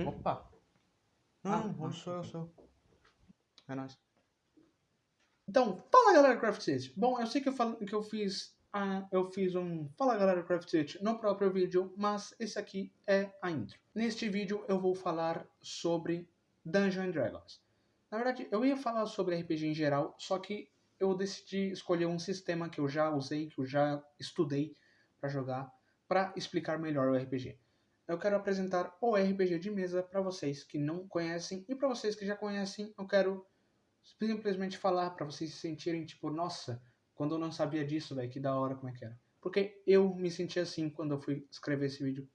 Hum? Opa! Não, Ah, não sou eu, sou. É nóis. Então, fala galera Craft City. Bom, eu sei que eu, falo, que eu fiz ah, eu fiz um Fala galera Craft City no próprio vídeo, mas esse aqui é a intro. Neste vídeo eu vou falar sobre Dungeons and Dragons. Na verdade, eu ia falar sobre RPG em geral, só que eu decidi escolher um sistema que eu já usei, que eu já estudei para jogar, para explicar melhor o RPG. Eu quero apresentar o RPG de mesa para vocês que não conhecem e para vocês que já conhecem, eu quero simplesmente falar para vocês se sentirem tipo, nossa, quando eu não sabia disso, velho, que da hora como é que era. Porque eu me senti assim quando eu fui escrever esse vídeo.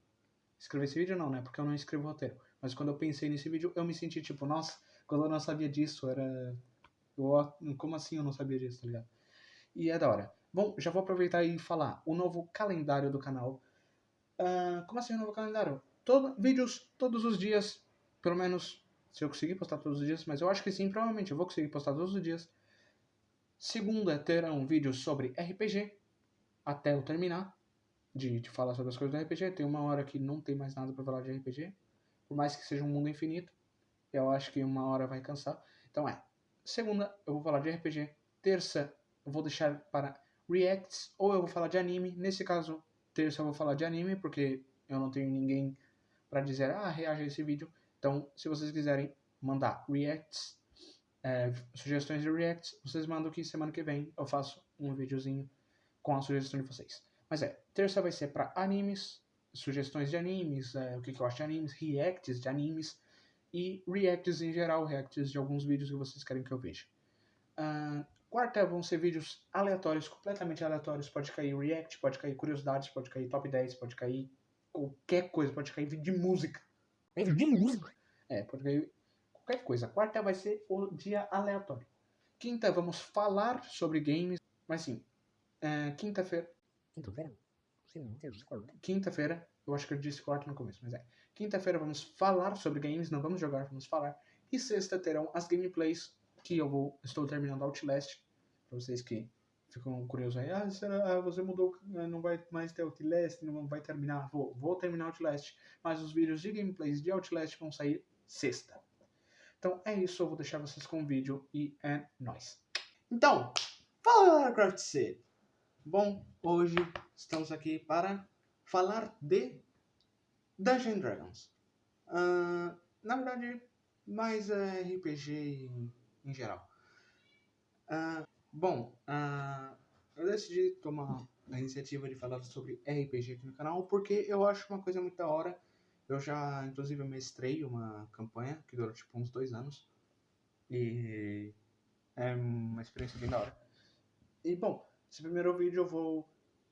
Escrever esse vídeo não, né? Porque eu não escrevo roteiro. Mas quando eu pensei nesse vídeo, eu me senti tipo, nossa, quando eu não sabia disso, era. Como assim eu não sabia disso, tá ligado? E é da hora. Bom, já vou aproveitar e falar o novo calendário do canal. Ah, como assim o novo calendário? Todo, vídeos todos os dias, pelo menos se eu conseguir postar todos os dias, mas eu acho que sim, provavelmente eu vou conseguir postar todos os dias. Segunda terão vídeos sobre RPG, até eu terminar de, de falar sobre as coisas do RPG. Tem uma hora que não tem mais nada para falar de RPG, por mais que seja um mundo infinito. Eu acho que uma hora vai cansar. Então é, segunda eu vou falar de RPG, terça eu vou deixar para reacts, ou eu vou falar de anime. Nesse caso, terça eu vou falar de anime, porque eu não tenho ninguém para dizer, ah, reaja a esse vídeo. Então, se vocês quiserem mandar reacts, é, sugestões de reacts, vocês mandam que semana que vem eu faço um videozinho com a sugestão de vocês. Mas é, terça vai ser para animes, sugestões de animes, é, o que, que eu acho de animes, reacts de animes e reacts em geral, reacts de alguns vídeos que vocês querem que eu veja. Uh, quarta vão ser vídeos aleatórios, completamente aleatórios. Pode cair react, pode cair curiosidades, pode cair top 10, pode cair qualquer coisa, pode cair vídeo de música. Vídeo de música? É, pode cair qualquer coisa. Quarta vai ser o dia aleatório. Quinta vamos falar sobre games, mas sim, é, quinta-feira. Quinta-feira? Quinta-feira, eu acho que eu disse quarta no começo, mas é. Quinta-feira vamos falar sobre games, não vamos jogar, vamos falar. E sexta terão as gameplays que eu vou, estou terminando Outlast, vocês que ficam curiosos aí, ah, será, ah, você mudou, não vai mais ter Outlast, não vai terminar, vou, vou terminar Outlast, mas os vídeos de gameplays de Outlast vão sair sexta. Então é isso, eu vou deixar vocês com o vídeo e é nóis. Então, fala Craft City! Bom, hoje estamos aqui para falar de Dungeons Dragons. Uh, na verdade, mais é RPG em, em geral. Uh, bom, uh, eu decidi tomar a iniciativa de falar sobre RPG aqui no canal porque eu acho uma coisa muito da hora. Eu já, inclusive, mestrei uma campanha que durou tipo uns dois anos. E é uma experiência bem da hora. E bom, esse primeiro vídeo eu vou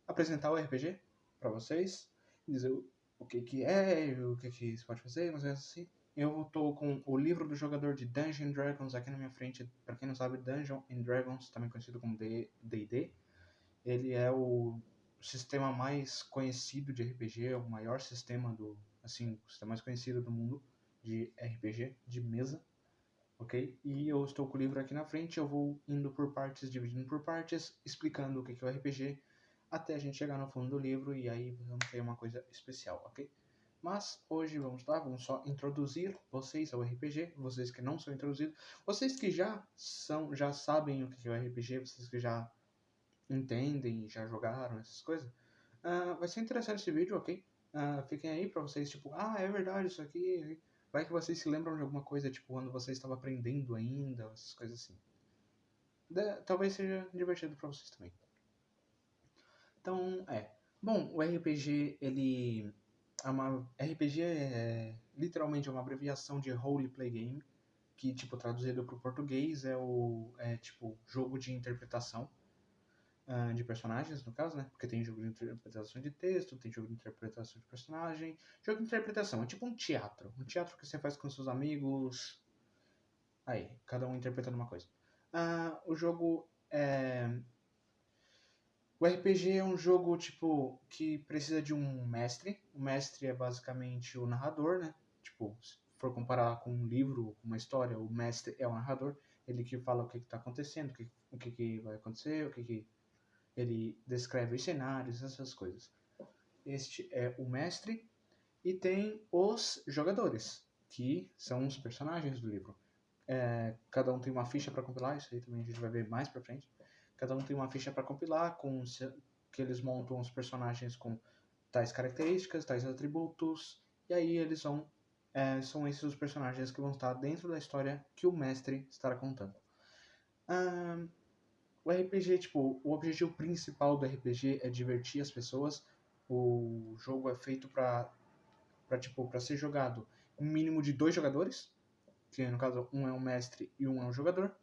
apresentar o RPG para vocês, dizer o que que é, o que que se pode fazer, mas é assim. Eu tô com o livro do jogador de Dungeons Dragons aqui na minha frente. Para quem não sabe, Dungeons and Dragons, também conhecido como D&D, ele é o sistema mais conhecido de RPG, é o maior sistema do, assim, o sistema mais conhecido do mundo de RPG de mesa, ok? E eu estou com o livro aqui na frente, eu vou indo por partes, dividindo por partes, explicando o que é o RPG, até a gente chegar no fundo do livro e aí vamos ter uma coisa especial, ok? Mas hoje vamos lá, vamos só introduzir vocês ao RPG, vocês que não são introduzidos, vocês que já são, já sabem o que é o RPG, vocês que já entendem, já jogaram essas coisas. Uh, vai ser interessante esse vídeo, ok? Uh, fiquem aí pra vocês, tipo, ah, é verdade isso aqui. Vai que vocês se lembram de alguma coisa, tipo, quando vocês estavam aprendendo ainda, essas coisas assim. De, talvez seja divertido pra vocês também. Então, é. Bom, o RPG, ele. É uma, RPG é literalmente uma abreviação de Role Play Game, que, tipo, traduzido para o português é o. É tipo, jogo de interpretação uh, de personagens, no caso, né? Porque tem jogo de interpretação de texto, tem jogo de interpretação de personagem. Jogo de interpretação é tipo um teatro. Um teatro que você faz com seus amigos. Aí, cada um interpretando uma coisa. Uh, o jogo é. O RPG é um jogo, tipo, que precisa de um mestre. O mestre é basicamente o narrador, né? Tipo, se for comparar com um livro, com uma história, o mestre é o narrador. Ele que fala o que está acontecendo, o que, o que, que vai acontecer, o que, que ele descreve os cenários, essas coisas. Este é o mestre e tem os jogadores, que são os personagens do livro. É, cada um tem uma ficha para compilar, isso aí também a gente vai ver mais pra frente. Cada um tem uma ficha para compilar, com que eles montam os personagens com tais características, tais atributos, e aí eles vão. é, são esses os personagens que vão estar dentro da história que o mestre estará contando. Ahn, o RPG, tipo, o objetivo principal do RPG é divertir as pessoas. O jogo é feito para para tipo, para ser jogado um mínimo de dois jogadores, que no caso um é um mestre e um é um jogador,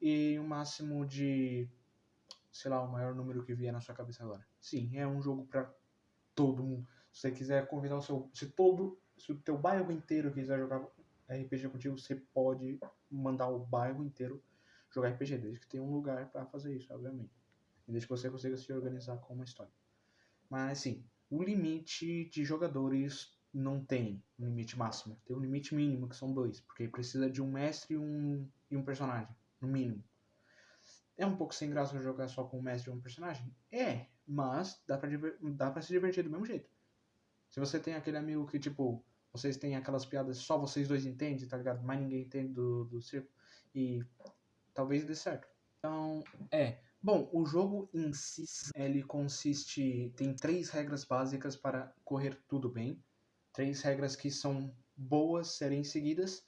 e um máximo de sei lá, o maior número que vier na sua cabeça agora. Sim, é um jogo para todo mundo. Se você quiser convidar o seu, se todo, se o teu bairro inteiro quiser jogar RPG contigo, você pode mandar o bairro inteiro jogar RPG, desde que tenha um lugar para fazer isso, obviamente. E desde que você consiga se organizar com uma história. Mas sim, o limite de jogadores não tem um limite máximo. Tem um limite mínimo, que são dois. Porque precisa de um mestre e um, e um personagem, no mínimo. É um pouco sem graça jogar só com um mestre e um personagem? É, mas dá pra, dá pra se divertir do mesmo jeito. Se você tem aquele amigo que, tipo, vocês têm aquelas piadas só vocês dois entendem, tá ligado? Mais ninguém entende do, do circo. E talvez dê certo. Então, é. Bom, o jogo em si, ele consiste. Tem três regras básicas para correr tudo bem. Três regras que são boas serem seguidas.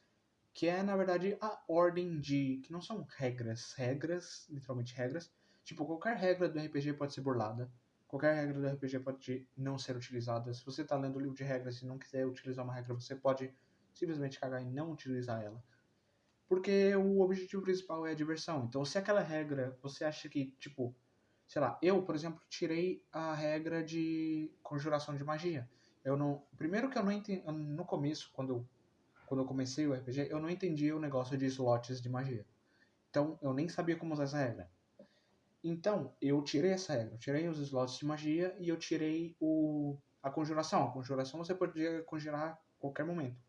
Que é, na verdade, a ordem de. Que não são regras. Regras, literalmente regras. Tipo, qualquer regra do RPG pode ser burlada. Qualquer regra do RPG pode não ser utilizada. Se você está lendo o livro de regras e não quiser utilizar uma regra, você pode simplesmente cagar e não utilizar ela. Porque o objetivo principal é a diversão. Então, se aquela regra você acha que, tipo, sei lá, eu, por exemplo, tirei a regra de conjuração de magia. Eu não. Primeiro que eu não entendi. No começo, quando eu, quando eu comecei o RPG, eu não entendia o negócio de slots de magia. Então, eu nem sabia como usar essa regra. Então, eu tirei essa regra. Eu tirei os slots de magia e eu tirei o, a conjuração. A conjuração você podia conjurar a qualquer momento.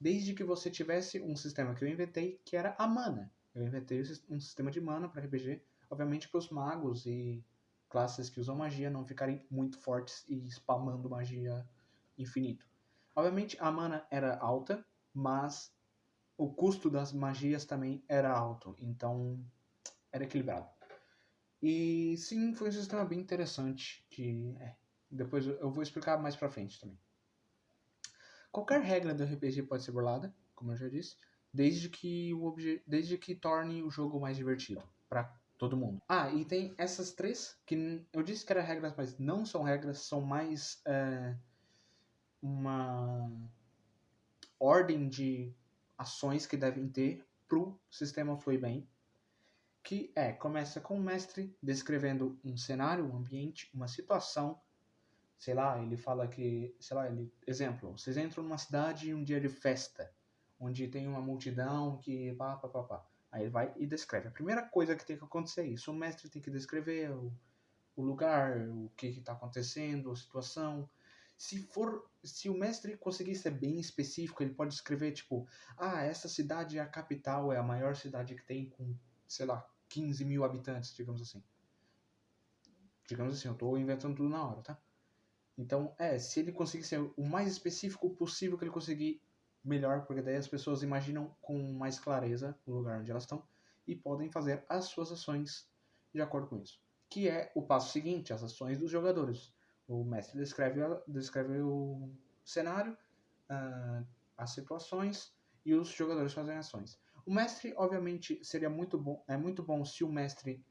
Desde que você tivesse um sistema que eu inventei, que era a mana. Eu inventei um sistema de mana para RPG, obviamente para os magos e classes que usam magia não ficarem muito fortes e spamando magia infinito. Obviamente a mana era alta, mas o custo das magias também era alto, então era equilibrado. E sim, foi um sistema bem interessante que é, depois eu vou explicar mais pra frente também. Qualquer regra do RPG pode ser burlada, como eu já disse, desde que o obje... desde que torne o jogo mais divertido para todo mundo. Ah, e tem essas três que eu disse que eram regras, mas não são regras, são mais é, uma ordem de ações que devem ter pro sistema fluir bem. Que é, começa com o mestre descrevendo um cenário, um ambiente, uma situação sei lá, ele fala que, sei lá, ele, exemplo, vocês entram numa cidade em um dia de festa, onde tem uma multidão que pá, pá, pá, pá. Aí ele vai e descreve. A primeira coisa que tem que acontecer é isso. O mestre tem que descrever o, o lugar, o que está acontecendo, a situação. Se for, se o mestre conseguir ser bem específico, ele pode escrever tipo, ah, essa cidade é a capital, é a maior cidade que tem com, sei lá, 15 mil habitantes, digamos assim. Digamos assim, eu estou inventando tudo na hora, tá? Então, é, se ele conseguir ser o mais específico possível que ele conseguir, melhor, porque daí as pessoas imaginam com mais clareza o lugar onde elas estão e podem fazer as suas ações de acordo com isso. Que é o passo seguinte, as ações dos jogadores. O mestre descreve, descreve o cenário, uh, as situações e os jogadores fazem ações. O mestre, obviamente, seria muito bom, é muito bom se o mestre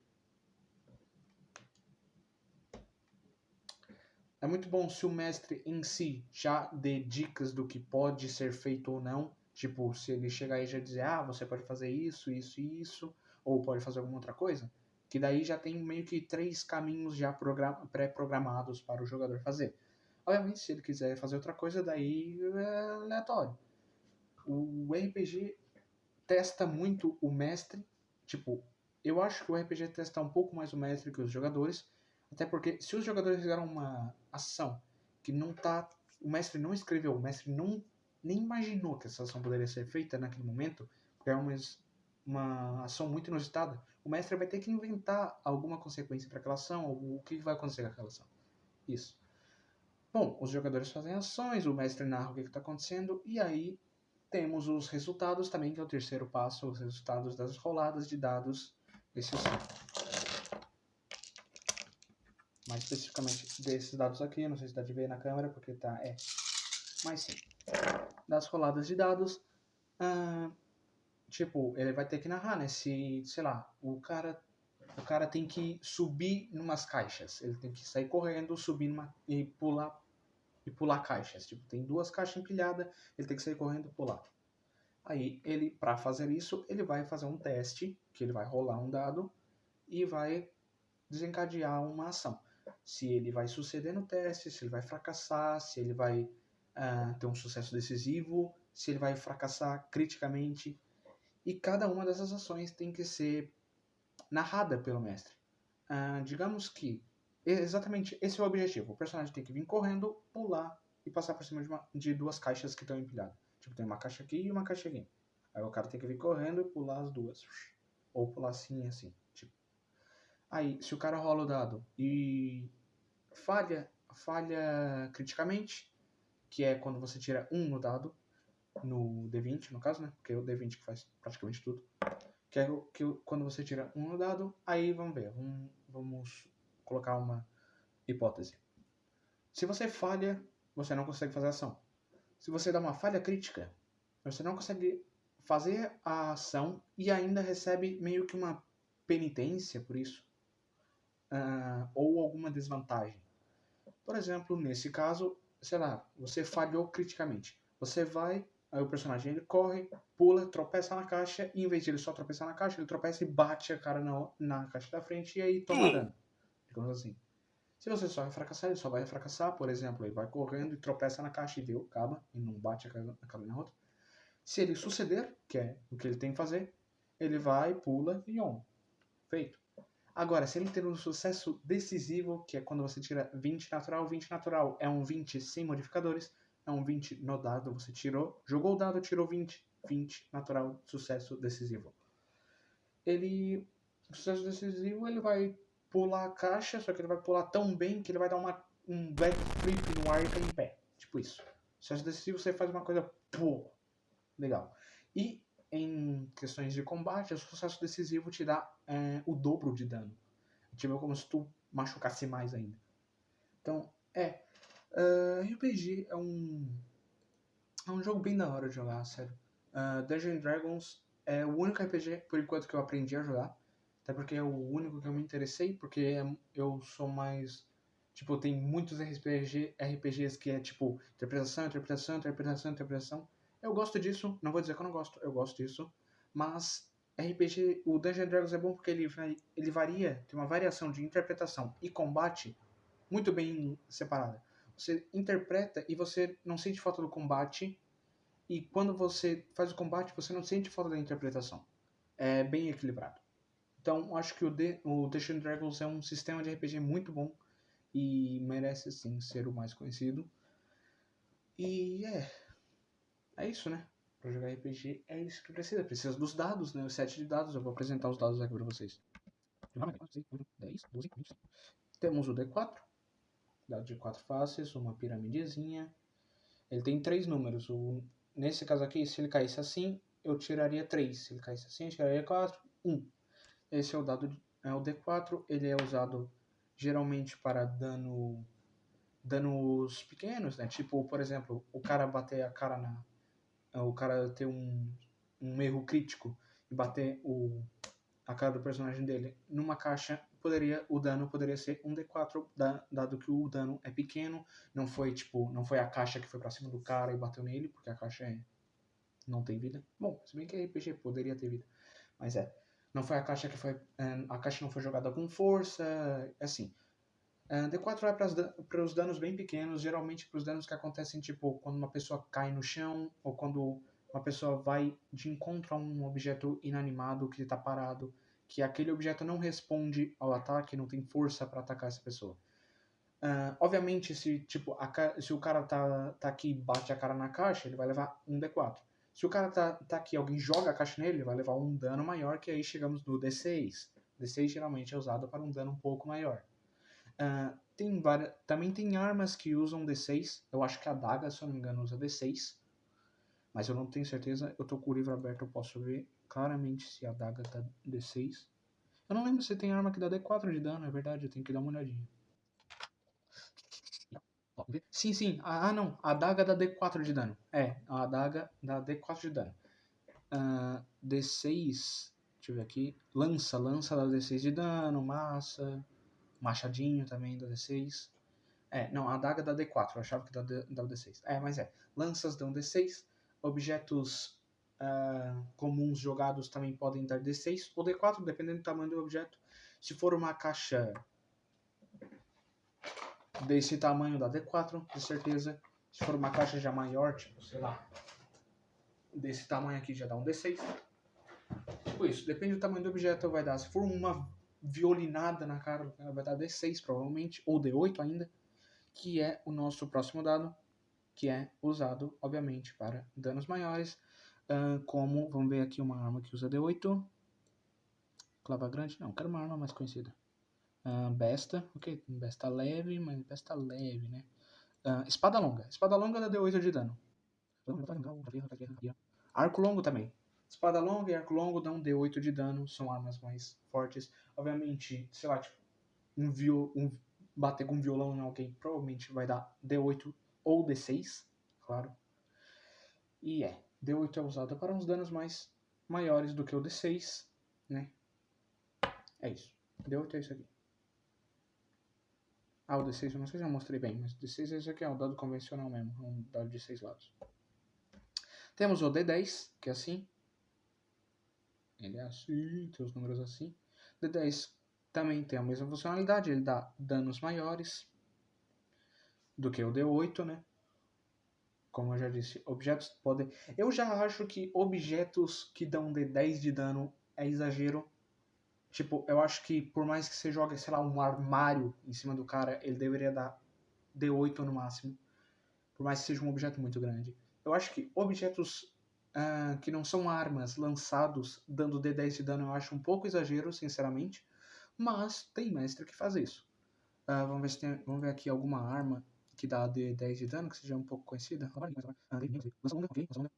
É muito bom se o mestre em si já dê dicas do que pode ser feito ou não. Tipo, se ele chegar e já dizer, ah, você pode fazer isso, isso e isso, ou pode fazer alguma outra coisa. Que daí já tem meio que três caminhos já pré-programados para o jogador fazer. Obviamente, se ele quiser fazer outra coisa, daí é aleatório. O RPG testa muito o mestre. Tipo, eu acho que o RPG testa um pouco mais o mestre que os jogadores até porque se os jogadores fizeram uma ação que não tá. O mestre não escreveu, o mestre não nem imaginou que essa ação poderia ser feita naquele momento, porque é uma, uma ação muito inusitada, o mestre vai ter que inventar alguma consequência para aquela ação, o que vai acontecer com aquela ação. Isso. Bom, os jogadores fazem ações, o mestre narra o que está acontecendo, e aí temos os resultados também, que é o terceiro passo, os resultados das roladas de dados desse. Mais especificamente desses dados aqui, não sei se dá de ver na câmera, porque tá, é, mas sim. Das roladas de dados, ah, tipo, ele vai ter que narrar, né, se, sei lá, o cara, o cara tem que subir numas caixas, ele tem que sair correndo, subir numa, e pular e pular caixas. Tipo, tem duas caixas empilhadas, ele tem que sair correndo e pular. Aí, ele, para fazer isso, ele vai fazer um teste, que ele vai rolar um dado e vai desencadear uma ação. Se ele vai suceder no teste, se ele vai fracassar, se ele vai uh, ter um sucesso decisivo, se ele vai fracassar criticamente. E cada uma dessas ações tem que ser narrada pelo mestre. Uh, digamos que exatamente esse é o objetivo. O personagem tem que vir correndo, pular e passar por cima de, uma, de duas caixas que estão empilhadas. Tipo, tem uma caixa aqui e uma caixa aqui. Aí o cara tem que vir correndo e pular as duas. Ou pular assim e assim. Tipo. Aí, se o cara rola o dado e falha, falha criticamente, que é quando você tira um no dado, no D20, no caso, né? Porque é o D20 que faz praticamente tudo. Que é que quando você tira um dado, aí vamos ver. Vamos, vamos colocar uma hipótese. Se você falha, você não consegue fazer a ação. Se você dá uma falha crítica, você não consegue fazer a ação e ainda recebe meio que uma penitência por isso. Uh, ou alguma desvantagem. Por exemplo, nesse caso, sei lá, você falhou criticamente. Você vai, aí o personagem ele corre, pula, tropeça na caixa, e em vez de ele só tropeçar na caixa, ele tropeça e bate a cara na, na caixa da frente e aí toma dano digamos assim. Se você só vai fracassar, ele só vai fracassar, por exemplo, ele vai correndo e tropeça na caixa e deu, acaba, e não bate a cara na outra. Se ele suceder, que é o que ele tem que fazer, ele vai, pula e on. Feito. Agora, se ele ter um sucesso decisivo, que é quando você tira 20 natural, 20 natural é um 20 sem modificadores, é um 20 no dado, você tirou, jogou o dado, tirou 20, 20 natural, sucesso decisivo. Ele, sucesso decisivo, ele vai pular a caixa, só que ele vai pular tão bem que ele vai dar uma, um backflip no ar e cair em pé. Tipo isso. Sucesso decisivo, você faz uma coisa, pô, legal. E em questões de combate, o sucesso decisivo te dá é, o dobro de dano. Tipo, como se tu machucasse mais ainda. Então, é. Uh, RPG é um. É um jogo bem da hora de jogar, sério. Uh, Dungeons Dragons é o único RPG, por enquanto, que eu aprendi a jogar. Até porque é o único que eu me interessei, porque é, eu sou mais. Tipo, tem muitos RPG, RPGs que é tipo interpretação, interpretação, interpretação, interpretação. Eu gosto disso, não vou dizer que eu não gosto, eu gosto disso. Mas RPG, o Dungeons Dragons é bom porque ele, vai, ele varia, tem uma variação de interpretação e combate muito bem separada. Você interpreta e você não sente falta do combate, e quando você faz o combate, você não sente falta da interpretação. É bem equilibrado. Então, acho que o, The, o Dungeons Dragons é um sistema de RPG muito bom e merece, sim, ser o mais conhecido. E é. É isso, né? Pra jogar RPG é isso que precisa. Precisa dos dados, né? O set de dados. Eu vou apresentar os dados aqui pra vocês. 10, 12, 20. Temos o D4. Dado de 4 faces, uma piramidezinha. Ele tem três números. O, nesse caso aqui, se ele caísse assim, eu tiraria 3. Se ele caísse assim, eu tiraria 4. 1. Esse é o dado é o D4, ele é usado geralmente para dano danos pequenos, né? Tipo, por exemplo, o cara bater a cara na o cara ter um, um erro crítico e bater o a cara do personagem dele numa caixa, poderia o dano poderia ser um D4, dado que o dano é pequeno, não foi tipo, não foi a caixa que foi para cima do cara e bateu nele, porque a caixa é não tem vida. Bom, se bem que RPG poderia ter vida, mas é não foi a caixa que foi. É, a caixa não foi jogada com força, assim. É, D4 é para os danos bem pequenos, geralmente para os danos que acontecem, tipo, quando uma pessoa cai no chão, ou quando uma pessoa vai de encontro a um objeto inanimado que está parado, que aquele objeto não responde ao ataque, não tem força para atacar essa pessoa. Uh, obviamente, se, tipo, a, se o cara tá, tá aqui e bate a cara na caixa, ele vai levar um D4. Se o cara tá, tá aqui, alguém joga a caixa nele, vai levar um dano maior, que aí chegamos no D6. D6 geralmente é usado para um dano um pouco maior. Uh, tem várias, também tem armas que usam D6. Eu acho que a daga, se eu não me engano, usa D6. Mas eu não tenho certeza. Eu tô com o livro aberto, eu posso ver claramente se a adaga tá D6. Eu não lembro se tem arma que dá D4 de dano, é verdade, eu tenho que dar uma olhadinha. Sim, sim. Ah, não. A adaga dá D4 de dano. É, a adaga dá D4 de dano. Ah, D6. Deixa eu ver aqui. Lança. Lança dá D6 de dano. Massa. Machadinho também dá D6. É, não. A adaga dá D4. Eu achava que dava D6. É, mas é. Lanças dão D6. Objetos ah, comuns jogados também podem dar D6 ou D4, dependendo do tamanho do objeto. Se for uma caixa desse tamanho dá D4, de certeza. Se for uma caixa já maior, tipo, sei lá, desse tamanho aqui já dá um D6. Tipo isso, depende do tamanho do objeto, vai dar. Se for uma violinada na cara, vai dar D6 provavelmente, ou D8 ainda, que é o nosso próximo dado, que é usado, obviamente, para danos maiores. Como, vamos ver aqui uma arma que usa D8. Clava grande, não, quero uma arma mais conhecida. Ahn, besta, ok, besta leve, mas besta leve, né? Ahn, espada longa, espada longa dá D8 de dano. Arco longo também. Espada longa e arco longo dão D8 de dano, são armas mais fortes. Obviamente, sei lá, tipo, um, viol, um bater com um violão em alguém provavelmente vai dar D8 ou D6, claro. E é, D8 é usado para uns danos mais maiores do que o D6, né? É isso. D8 é isso aqui. Ah, o D6 eu não sei se eu mostrei bem, mas o D6 é isso aqui, é um dado convencional mesmo, é um dado de 6 lados. Temos o D10, que é assim. Ele é assim, tem os números assim. D10 também tem a mesma funcionalidade, ele dá danos maiores do que o D8, né? Como eu já disse, objetos podem. Eu já acho que objetos que dão D10 de dano é exagero. Tipo, eu acho que por mais que você jogue, sei lá, um armário em cima do cara, ele deveria dar D8 no máximo. Por mais que seja um objeto muito grande. Eu acho que objetos ah, que não são armas lançados dando D10 de dano eu acho um pouco exagero, sinceramente. Mas tem mestre que faz isso. Ah, vamos, ver se tem, vamos ver aqui alguma arma que dá D10 de dano, que seja um pouco conhecida.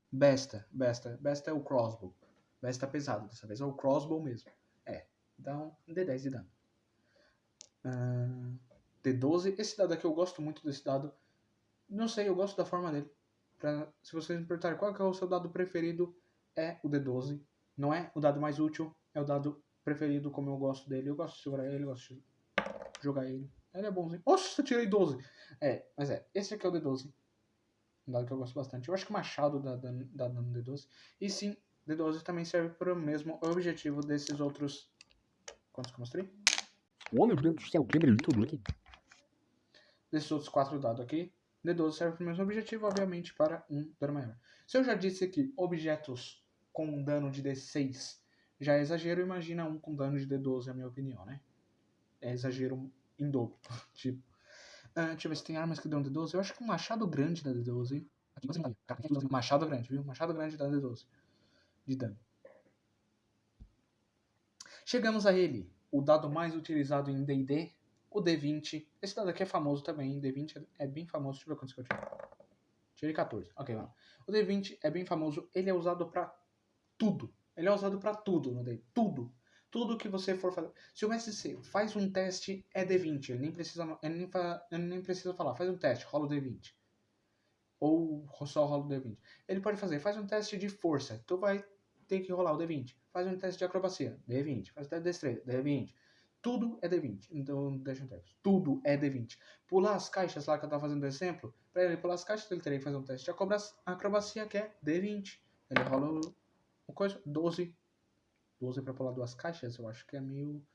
Besta, besta. Besta é o crossbow. Besta pesado, dessa vez é o crossbow mesmo. É, dá um D10 de dano. Ah, D12, esse dado aqui eu gosto muito desse dado. Não sei, eu gosto da forma dele. Pra, se vocês me perguntarem qual é o seu dado preferido, é o D12. Não é o dado mais útil, é o dado preferido como eu gosto dele. Eu gosto de segurar ele, eu gosto de jogar ele. Ele é bonzinho. Nossa, eu tirei 12. É, mas é, esse aqui é o D12. Um dado que eu gosto bastante. Eu acho que o Machado dá dano, dá dano no D12. E sim, D12 também serve para o mesmo objetivo desses outros. Quantos que eu mostrei? Ô, meu Deus do céu, quebrei tudo aqui. desses outros quatro dados aqui. D12 serve para o mesmo objetivo, obviamente, para um dano maior. Se eu já disse que objetos com um dano de D6 já é exagero, imagina um com dano de D12, na minha opinião, né? É exagero em dobro. tipo. Ah, deixa eu ver se tem armas que dão D12. Eu acho que um machado grande dá D12. Aqui você não. Machado grande, viu? Machado grande dá D12 de dano. Chegamos a ele, o dado mais utilizado em D&D, o D20. Esse dado aqui é famoso também, D20 é bem famoso. Deixa eu ver quantos que eu tirei. Tirei 14. Ok, vamos. O D20 é bem famoso, ele é usado pra tudo. Ele é usado pra tudo no D. Tudo. Tudo que você for fazer. Se o MSC faz um teste, é D20. Ele nem precisa, ele nem, fa- ele nem precisa falar. Faz um teste, rola o D20. Ou só rola o D20. Ele pode fazer, faz um teste de força. Tu vai ter que rolar o D20. Faz um teste de acrobacia, D20. Faz um teste de destreza, D20. Tudo é D20. Então, deixa eu ver. Tudo é D20. Pular as caixas lá que eu tava fazendo exemplo, pra ele pular as caixas, ele teria que fazer um teste de acrobacia, que é D20. Ele rola o, o coisa, 12. 12 pra pular duas caixas, eu acho que é meio.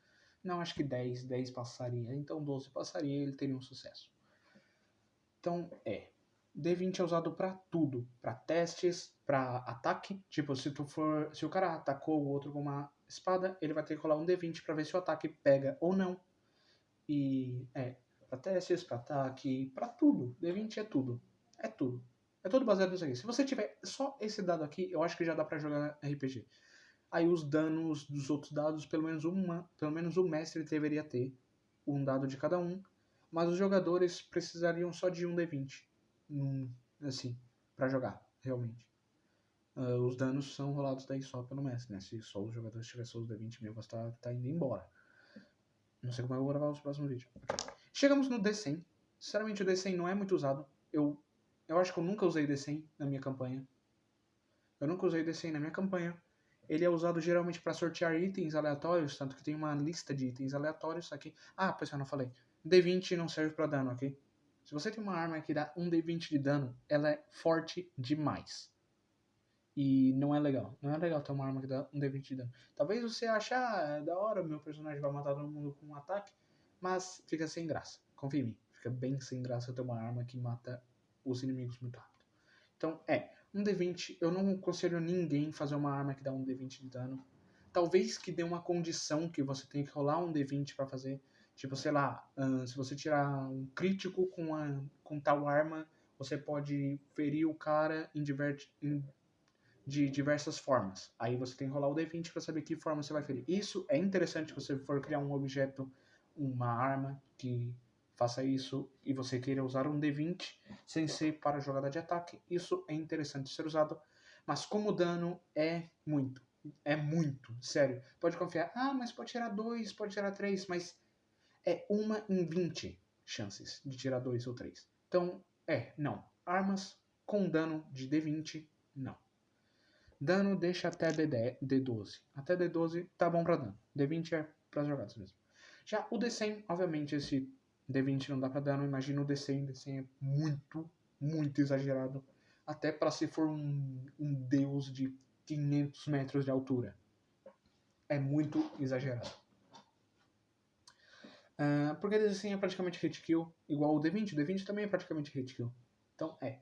Não, acho que 10. 10 passaria. Então 12 passaria e ele teria um sucesso. Então, é. D20 é usado pra tudo, Pra testes, pra ataque, tipo, se tu for, se o cara atacou o outro com uma espada, ele vai ter que rolar um D20 pra ver se o ataque pega ou não. E é, pra testes, pra ataque, pra tudo. D20 é tudo. É tudo. É tudo baseado nisso aqui. Se você tiver só esse dado aqui, eu acho que já dá pra jogar RPG. Aí os danos dos outros dados, pelo menos uma, pelo menos o mestre deveria ter um dado de cada um, mas os jogadores precisariam só de um D20, num, assim, para jogar, realmente. ah, os danos são rolados daí só pelo mestre, né? Se só os jogadores tiverem seus D20 mesmo, você tá, tá indo embora. Não sei como eu vou gravar os próximos vídeos. Chegamos no D100. Sinceramente, o D100 não é muito usado. Eu, eu acho que eu nunca usei D100 na minha campanha. Eu nunca usei D100 na minha campanha. Ele é usado geralmente para sortear itens aleatórios, tanto que tem uma lista de itens aleatórios aqui. Ah, pois eu não falei. D20 não serve para dano, ok? Se você tem uma arma que dá um D20 de dano, ela é forte demais. E não é legal. Não é legal ter uma arma que dá um D20 de dano. Talvez você ache, ah, é da hora, meu personagem vai matar todo mundo com um ataque, mas fica sem graça. Confia em mim. Fica bem sem graça ter uma arma que mata os inimigos muito rápido. Então, é. Um D20, eu não aconselho ninguém fazer uma arma que dá um D20 de dano. Talvez que dê uma condição que você tenha que rolar um D20 para fazer. Tipo, sei lá, se você tirar um crítico com, a, com tal arma, você pode ferir o cara em, em de diversas formas. Aí você tem que rolar o D20 para saber que forma você vai ferir. Isso é interessante se você for criar um objeto, uma arma que faça isso e você queira usar um D20 sem ser para jogada de ataque. Isso é interessante ser usado, mas como dano é muito. É muito, sério. Pode confiar, ah, mas pode tirar dois, pode tirar três, mas é uma em 20 chances de tirar dois ou três. Então, é, não. Armas com dano de D20, não. Dano deixa até D10, D12. Até D12 tá bom pra dano. D20 é para jogadas mesmo. Já o D100, obviamente, esse D20 não dá pra dano. Imagina o D100. D100 é muito, muito exagerado. Até para se for um, um deus de 500 metros de altura. É muito exagerado. Uh, porque D100 é praticamente hit kill, igual o D20. O D20 também é praticamente hit kill. Então, é.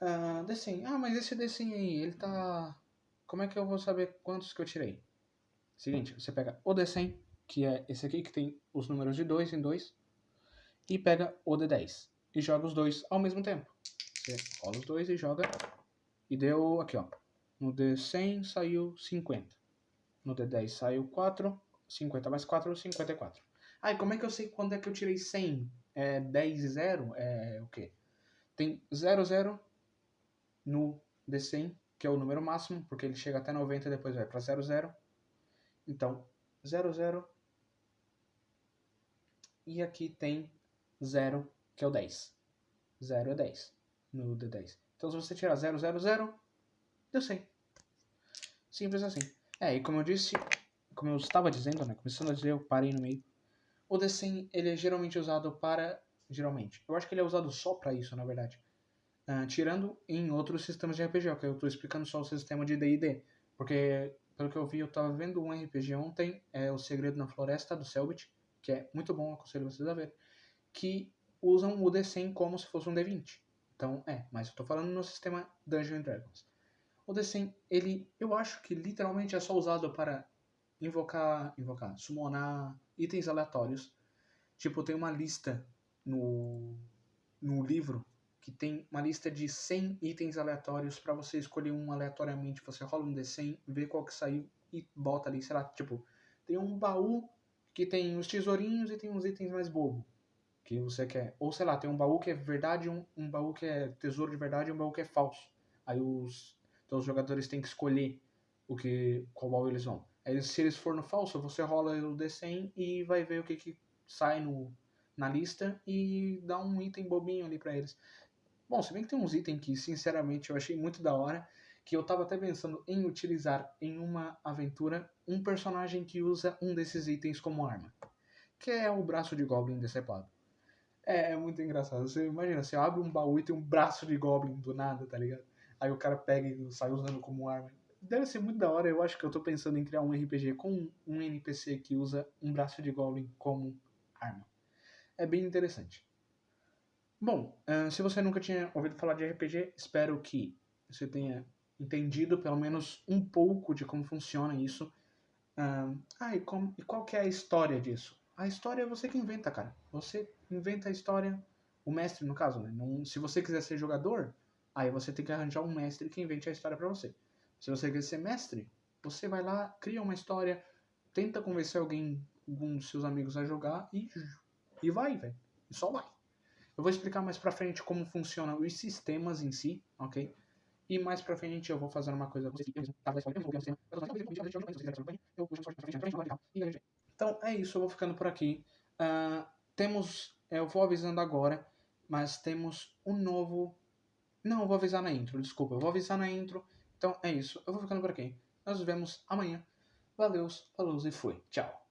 Uh, D100. Ah, mas esse D100 aí, ele tá... Como é que eu vou saber quantos que eu tirei? Seguinte, você pega o D100, que é esse aqui que tem os números de 2 em 2, e pega o D10 e joga os dois ao mesmo tempo. Você rola os dois e joga, e deu aqui, ó. No D100 saiu 50. No D10 saiu 4, 50 mais 4, 54. Aí, como é que eu sei quando é que eu tirei 100? É 10 e 0? É o quê? Tem 0, 0, no D100, que é o número máximo, porque ele chega até 90 e depois vai para 00. Então, 00. E aqui tem 0, que é o 10. 0 é 10 no D10. Então, se você tirar 0, 0, 0, deu 100. Simples assim. É, e como eu disse, como eu estava dizendo, né, começando a dizer, eu parei no meio. O D100, ele é geralmente usado para... Geralmente. Eu acho que ele é usado só para isso, na verdade Uh, tirando em outros sistemas de RPG, que eu estou explicando só o sistema de D&D, porque pelo que eu vi, eu estava vendo um RPG ontem, é O Segredo na Floresta, do Selbit, que é muito bom, aconselho vocês a ver, que usam o D100 como se fosse um D20. Então, é, mas eu estou falando no sistema Dungeons Dragons. O D100, ele, eu acho que literalmente é só usado para invocar, invocar, summonar itens aleatórios. Tipo, tem uma lista no, no livro que tem uma lista de 100 itens aleatórios para você escolher um aleatoriamente. Você rola um D100, vê qual que saiu e bota ali, sei lá, tipo, tem um baú que tem os tesourinhos e tem uns itens mais bobo que você quer. Ou sei lá, tem um baú que é verdade, um, um baú que é tesouro de verdade e um baú que é falso. Aí os, então os jogadores têm que escolher o que qual baú eles vão. Aí se eles for no falso, você rola o D100 e vai ver o que, que sai no, na lista e dá um item bobinho ali para eles. Bom, se bem que tem uns itens que, sinceramente, eu achei muito da hora, que eu tava até pensando em utilizar em uma aventura um personagem que usa um desses itens como arma, que é o braço de Goblin decepado. É, é muito engraçado. Você imagina, você abre um baú e tem um braço de Goblin do nada, tá ligado? Aí o cara pega e sai usando como arma. Deve ser muito da hora. Eu acho que eu tô pensando em criar um RPG com um NPC que usa um braço de Goblin como arma. É bem interessante. Bom, uh, se você nunca tinha ouvido falar de RPG, espero que você tenha entendido pelo menos um pouco de como funciona isso. Ah, e, como, e qual que é a história disso? A história é você que inventa, cara. Você inventa a história, o mestre no caso, né? Não, se você quiser ser jogador, aí você tem que arranjar um mestre que invente a história para você. Se você quer ser mestre, você vai lá, cria uma história, tenta convencer alguém, algum dos seus amigos a jogar e, e vai, velho. E só vai. Eu vou explicar mais pra frente como funcionam os sistemas em si, ok? E mais pra frente eu vou fazer uma coisa. Então é isso, eu vou ficando por aqui. Ah, temos. Eu vou avisando agora, mas temos um novo. Não, eu vou avisar na intro, desculpa, eu vou avisar na intro. Então é isso, eu vou ficando por aqui. Nós nos vemos amanhã. Valeu, falou e fui. Tchau.